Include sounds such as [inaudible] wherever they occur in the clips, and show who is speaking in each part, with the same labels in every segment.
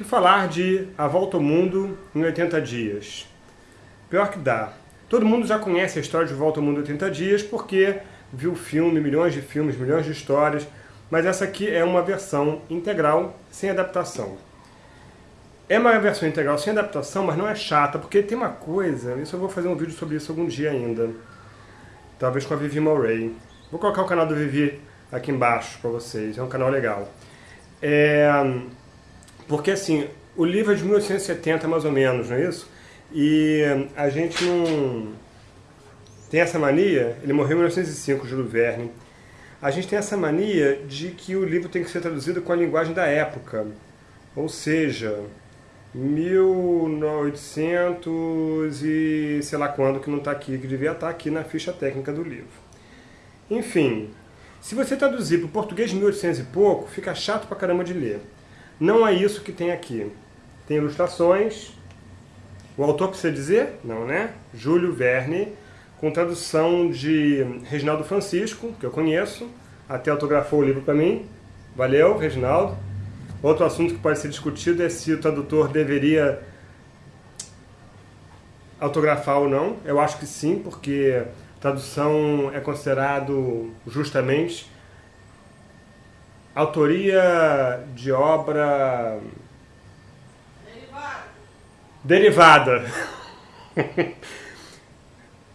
Speaker 1: que falar de A Volta ao Mundo em 80 Dias? Pior que dá. Todo mundo já conhece a história de Volta ao Mundo em 80 Dias porque viu filme, milhões de filmes, milhões de histórias, mas essa aqui é uma versão integral, sem adaptação. É uma versão integral sem adaptação, mas não é chata, porque tem uma coisa, isso eu vou fazer um vídeo sobre isso algum dia ainda, talvez com a Vivi Murray. Vou colocar o canal do Vivi aqui embaixo para vocês, é um canal legal. É, porque assim, o livro é de 1870 mais ou menos, não é isso? E a gente não tem essa mania, ele morreu em 1905, Júlio Verne, a gente tem essa mania de que o livro tem que ser traduzido com a linguagem da época, ou seja, 1800 e sei lá quando que não está aqui, que devia estar tá aqui na ficha técnica do livro. Enfim, se você traduzir para o português de 1800 e pouco, fica chato pra caramba de ler. Não é isso que tem aqui. Tem ilustrações. O autor precisa dizer? Não, né? Júlio Verne, com tradução de Reginaldo Francisco, que eu conheço, até autografou o livro para mim. Valeu, Reginaldo. Outro assunto que pode ser discutido é se o tradutor deveria autografar ou não. Eu acho que sim, porque tradução é considerado justamente autoria de obra derivada. derivada. [laughs]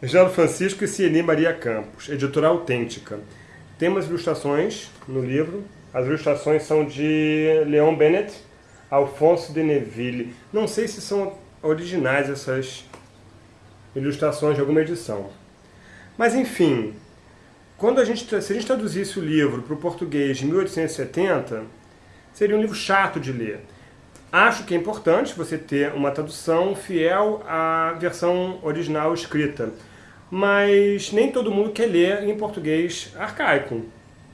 Speaker 1: Geraldo Francisco e Cieni Maria Campos, editora autêntica. Tem umas ilustrações no livro. As ilustrações são de Leon Bennett, Alfonso de Neville. Não sei se são originais essas ilustrações de alguma edição. Mas enfim, quando a gente, se a gente traduzisse o livro para o português de 1870, seria um livro chato de ler. Acho que é importante você ter uma tradução fiel à versão original escrita, mas nem todo mundo quer ler em português arcaico.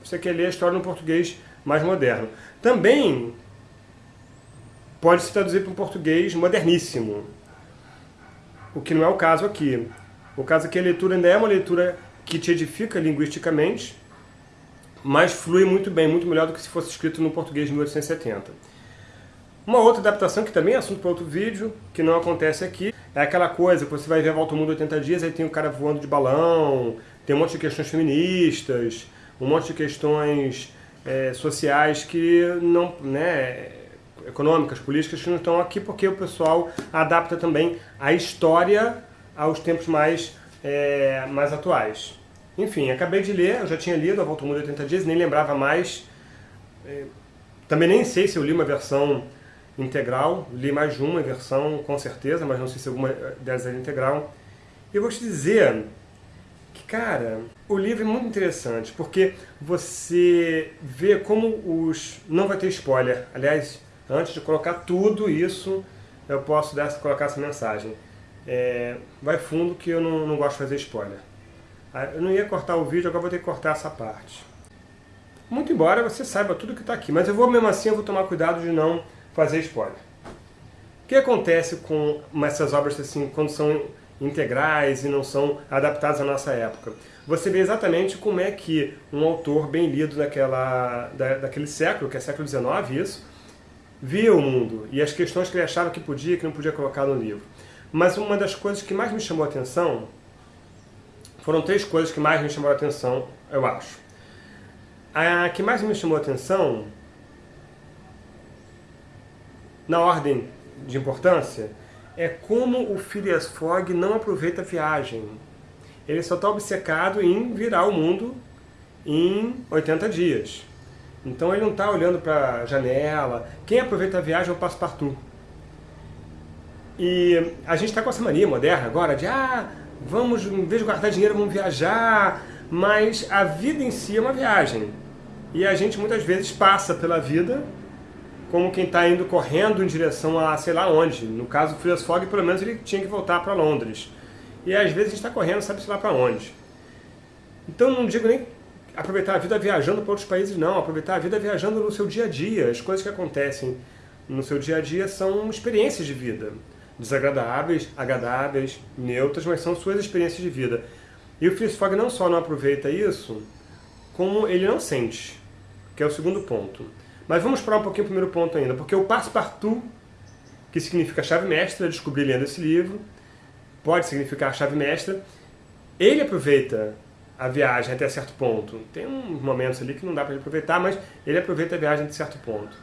Speaker 1: Você quer ler a história no português mais moderno. Também pode se traduzir para um português moderníssimo, o que não é o caso aqui. O caso aqui, a leitura ainda é uma leitura que te edifica linguisticamente, mas flui muito bem, muito melhor do que se fosse escrito no português de 1870. Uma outra adaptação, que também é assunto para outro vídeo, que não acontece aqui, é aquela coisa que você vai ver Volta ao Mundo 80 Dias, aí tem o cara voando de balão, tem um monte de questões feministas, um monte de questões é, sociais que não, né, econômicas, políticas, que não estão aqui porque o pessoal adapta também a história aos tempos mais é, mais atuais. Enfim, acabei de ler, eu já tinha lido A Volta ao Mundo 80 Dias, nem lembrava mais. É, também nem sei se eu li uma versão integral, li mais de uma versão com certeza, mas não sei se alguma delas é integral. E eu vou te dizer que, cara, o livro é muito interessante, porque você vê como os... não vai ter spoiler. Aliás, antes de colocar tudo isso, eu posso dar, colocar essa mensagem. É, vai fundo que eu não, não gosto de fazer spoiler. Ah, eu não ia cortar o vídeo, agora vou ter que cortar essa parte. Muito embora você saiba tudo que está aqui, mas eu vou mesmo assim, eu vou tomar cuidado de não fazer spoiler. O que acontece com essas obras assim, quando são integrais e não são adaptadas à nossa época? Você vê exatamente como é que um autor bem lido daquela, da, daquele século, que é século XIX, isso, via o mundo e as questões que ele achava que podia e que não podia colocar no livro. Mas uma das coisas que mais me chamou a atenção, foram três coisas que mais me chamaram a atenção, eu acho. A que mais me chamou a atenção, na ordem de importância, é como o Phileas Fogg não aproveita a viagem. Ele só está obcecado em virar o mundo em 80 dias. Então ele não está olhando para a janela. Quem aproveita a viagem é o Passepartout. E a gente está com essa mania moderna agora de, ah, vamos, em vez de guardar dinheiro, vamos viajar, mas a vida em si é uma viagem. E a gente muitas vezes passa pela vida como quem está indo correndo em direção a sei lá onde. No caso do Phileas Fogg, pelo menos ele tinha que voltar para Londres. E às vezes a gente está correndo, sabe-se lá para onde. Então não digo nem aproveitar a vida viajando para outros países, não. Aproveitar a vida viajando no seu dia a dia. As coisas que acontecem no seu dia a dia são experiências de vida desagradáveis, agradáveis, neutras, mas são suas experiências de vida. E o Phileas Fogg não só não aproveita isso, como ele não sente, que é o segundo ponto. Mas vamos para um pouquinho o primeiro ponto ainda, porque o Passepartout que significa chave mestra, descobri lendo esse livro, pode significar chave mestra. Ele aproveita a viagem até certo ponto. Tem uns momentos ali que não dá para aproveitar, mas ele aproveita a viagem até certo ponto.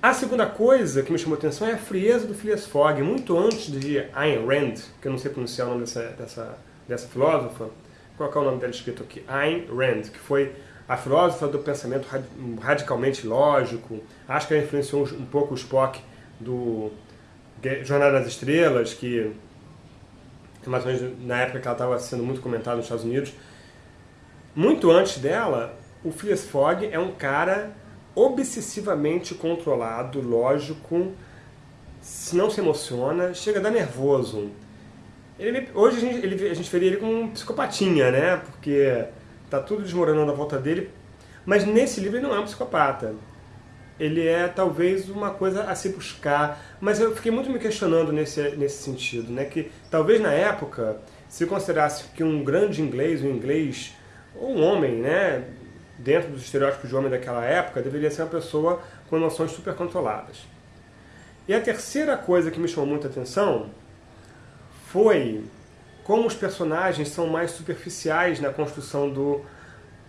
Speaker 1: A segunda coisa que me chamou a atenção é a frieza do Phileas Fogg. Muito antes de Ayn Rand, que eu não sei pronunciar o nome dessa, dessa, dessa filósofa, qual é o nome dela escrito aqui? Ayn Rand, que foi a filósofa do pensamento radicalmente lógico. Acho que ela influenciou um pouco o Spock do Jornada das Estrelas, que mais ou menos na época que ela estava sendo muito comentada nos Estados Unidos. Muito antes dela, o Phileas Fogg é um cara obsessivamente controlado, lógico, se não se emociona, chega a dar nervoso. Ele, hoje a gente, ele, a gente veria ele como um psicopatinha, né? Porque tá tudo desmoronando à volta dele. Mas nesse livro ele não é um psicopata. Ele é talvez uma coisa a se buscar. Mas eu fiquei muito me questionando nesse, nesse sentido, né? Que talvez na época se considerasse que um grande inglês, um inglês, ou um homem, né? Dentro dos estereótipos de homem daquela época, deveria ser uma pessoa com emoções super controladas. E a terceira coisa que me chamou muita atenção foi como os personagens são mais superficiais na construção do,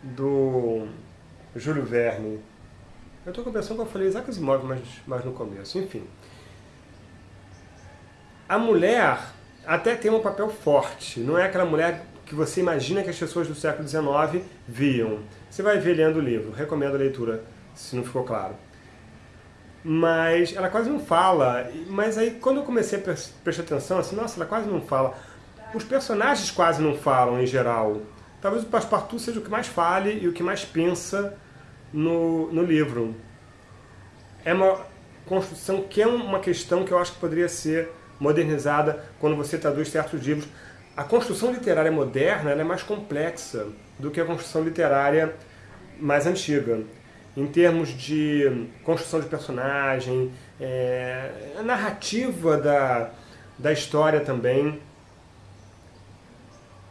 Speaker 1: do Júlio Verne. Eu estou com a falei Isaac Asimov mais, mais no começo, enfim. A mulher até tem um papel forte, não é aquela mulher que você imagina que as pessoas do século XIX viam. Você vai ver lendo o livro, recomendo a leitura, se não ficou claro. Mas ela quase não fala, mas aí quando eu comecei a prestar atenção, assim, nossa, ela quase não fala. Os personagens quase não falam em geral. Talvez o Passepartout seja o que mais fale e o que mais pensa no, no livro. É uma construção que é uma questão que eu acho que poderia ser modernizada quando você traduz certos livros a construção literária moderna é mais complexa do que a construção literária mais antiga. Em termos de construção de personagem, é, a narrativa da, da história também.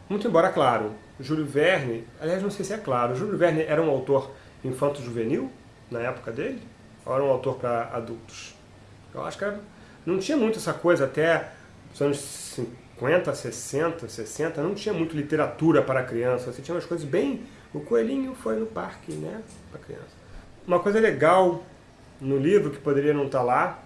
Speaker 1: Muito embora, claro, Júlio Verne, aliás, não sei se é claro, Júlio Verne era um autor infanto-juvenil na época dele? Ou era um autor para adultos? Eu acho que era, não tinha muito essa coisa até os anos 50 50, 60, 60, não tinha muito literatura para criança, você tinha umas coisas bem... O coelhinho foi no parque, né, para criança. Uma coisa legal no livro, que poderia não estar tá lá,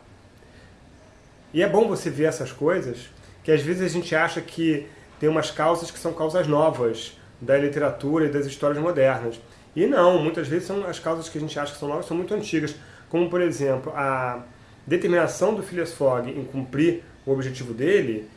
Speaker 1: e é bom você ver essas coisas, que às vezes a gente acha que tem umas causas que são causas novas da literatura e das histórias modernas. E não, muitas vezes são as causas que a gente acha que são novas são muito antigas, como por exemplo, a determinação do Phileas Fogg em cumprir o objetivo dele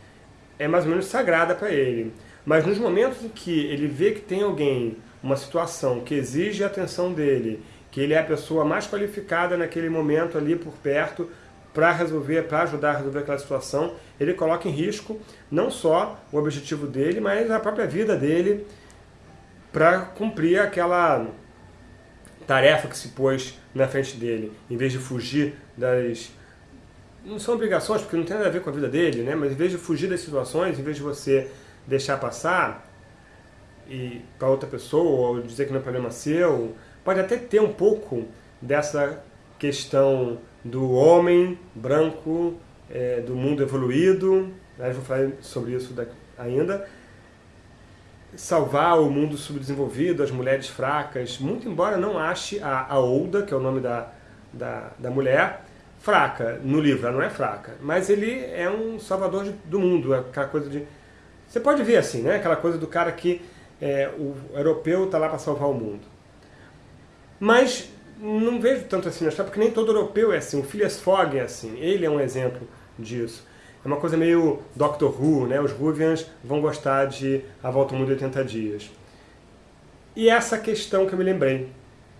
Speaker 1: é mais ou menos sagrada para ele. Mas nos momentos em que ele vê que tem alguém, uma situação que exige a atenção dele, que ele é a pessoa mais qualificada naquele momento ali por perto para resolver, para ajudar a resolver aquela situação, ele coloca em risco não só o objetivo dele, mas a própria vida dele para cumprir aquela tarefa que se pôs na frente dele, em vez de fugir das não são obrigações, porque não tem nada a ver com a vida dele, né? mas em vez de fugir das situações, em vez de você deixar passar e para outra pessoa, ou dizer que não é problema seu, pode até ter um pouco dessa questão do homem branco, é, do mundo evoluído, né? vou falar sobre isso ainda, salvar o mundo subdesenvolvido, as mulheres fracas, muito embora não ache a, Olda, que é o nome da, da, da mulher, fraca no livro, ela não é fraca, mas ele é um salvador de, do mundo, é aquela coisa de... Você pode ver assim, né? Aquela coisa do cara que é, o europeu está lá para salvar o mundo. Mas não vejo tanto assim na história, porque nem todo europeu é assim. O Phileas Fogg é assim, ele é um exemplo disso. É uma coisa meio Doctor Who, né? Os Whovians vão gostar de A Volta ao Mundo em 80 Dias. E essa questão que eu me lembrei,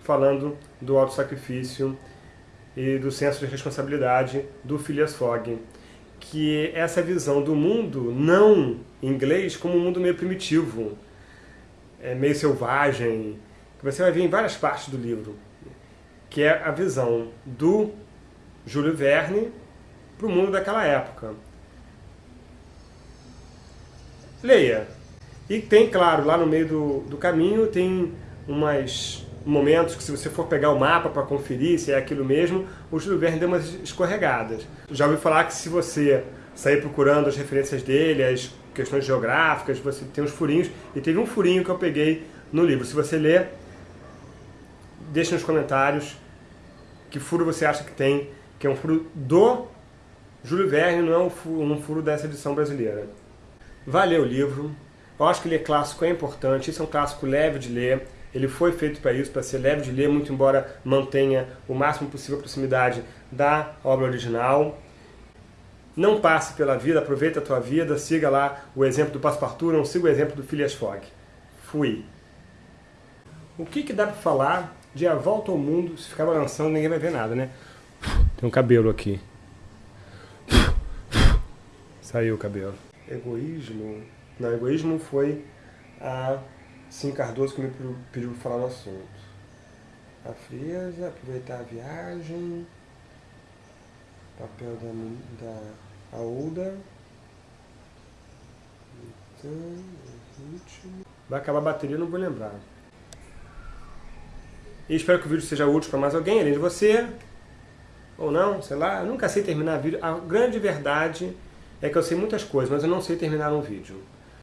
Speaker 1: falando do auto-sacrifício e do senso de responsabilidade do Phileas Fogg, que é essa visão do mundo não inglês como um mundo meio primitivo, é meio selvagem, que você vai ver em várias partes do livro, que é a visão do Júlio Verne para o mundo daquela época. Leia. E tem, claro, lá no meio do, do caminho tem umas momentos que se você for pegar o mapa para conferir se é aquilo mesmo, o Júlio Verne deu umas escorregadas. Já ouvi falar que se você sair procurando as referências dele, as questões geográficas, você tem uns furinhos, e teve um furinho que eu peguei no livro. Se você ler, deixe nos comentários que furo você acha que tem, que é um furo do Júlio Verne, não é um furo, um furo dessa edição brasileira. Valeu o livro, eu acho que ele é clássico, é importante, isso é um clássico leve de ler, ele foi feito para isso, para ser leve de ler, muito embora mantenha o máximo possível a proximidade da obra original. Não passe pela vida, aproveite a tua vida, siga lá o exemplo do Passepartout, não siga o exemplo do Phileas Fogg. Fui. O que, que dá para falar de A Volta ao Mundo, se ficar balançando ninguém vai ver nada, né? Tem um cabelo aqui. Saiu o cabelo. Egoísmo? Não, egoísmo foi a Sim Cardoso que me pediu para falar no assunto. A frieza, aproveitar a viagem, papel da, da. Então, Vai acabar a bateria, não vou lembrar. E espero que o vídeo seja útil para mais alguém, além de você. Ou não, sei lá. Eu nunca sei terminar vídeo. A grande verdade é que eu sei muitas coisas, mas eu não sei terminar um vídeo.